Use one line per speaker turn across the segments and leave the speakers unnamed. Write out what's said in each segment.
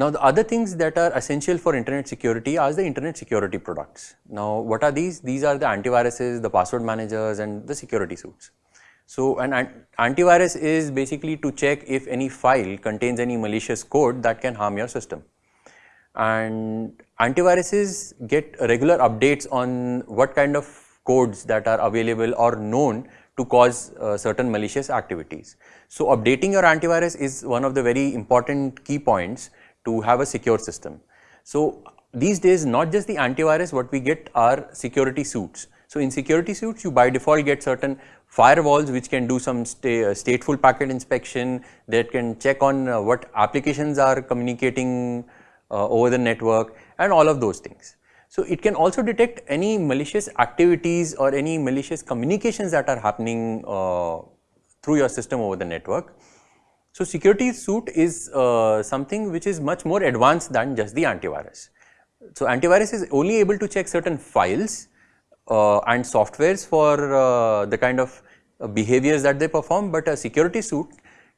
Now the other things that are essential for internet security are the internet security products. Now what are these? These are the antiviruses, the password managers and the security suites. So an antivirus is basically to check if any file contains any malicious code that can harm your system. And antiviruses get regular updates on what kind of codes that are available or known to cause uh, certain malicious activities. So updating your antivirus is one of the very important key points to have a secure system. So these days not just the antivirus what we get are security suites. So in security suites you by default get certain firewalls which can do some uh, stateful packet inspection that can check on uh, what applications are communicating uh, over the network and all of those things. So it can also detect any malicious activities or any malicious communications that are happening uh, through your system over the network so security suite is uh, something which is much more advanced than just the antivirus. So antivirus is only able to check certain files uh, and softwares for uh, the kind of uh, behaviors that they perform, but a security suite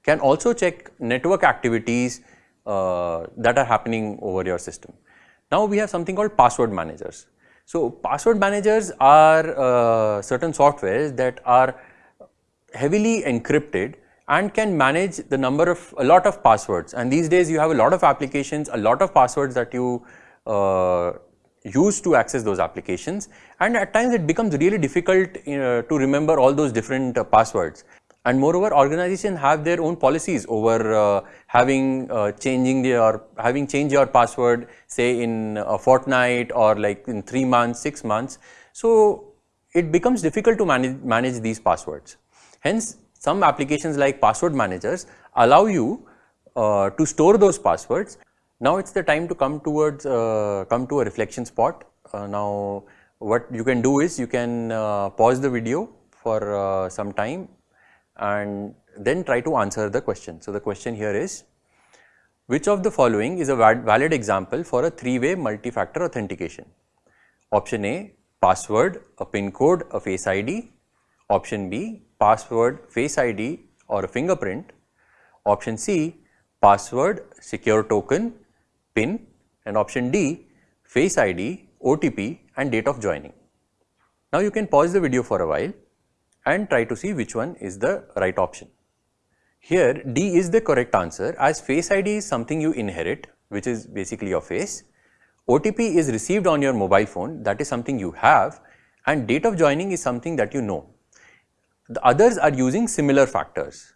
can also check network activities uh, that are happening over your system. Now we have something called password managers. So password managers are uh, certain softwares that are heavily encrypted and can manage the number of a lot of passwords. And these days you have a lot of applications a lot of passwords that you uh, use to access those applications. And at times it becomes really difficult uh, to remember all those different uh, passwords. And moreover organizations have their own policies over uh, having uh, changing their having changed your password say in a fortnight or like in 3 months 6 months. So it becomes difficult to manage manage these passwords. Hence some applications like password managers allow you uh, to store those passwords. Now it's the time to come towards uh, come to a reflection spot. Uh, now what you can do is you can uh, pause the video for uh, some time and then try to answer the question. So the question here is which of the following is a valid example for a three-way multi-factor authentication? Option A password, a pin code, a face ID. Option B password, face ID or a fingerprint. Option C, password, secure token, PIN and option D, face ID, OTP and date of joining. Now you can pause the video for a while and try to see which one is the right option. Here D is the correct answer as face ID is something you inherit which is basically your face. OTP is received on your mobile phone that is something you have and date of joining is something that you know. The others are using similar factors.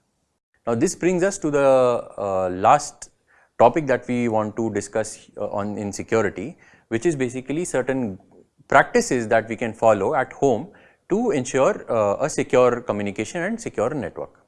Now this brings us to the uh, last topic that we want to discuss uh, on in security which is basically certain practices that we can follow at home to ensure uh, a secure communication and secure network.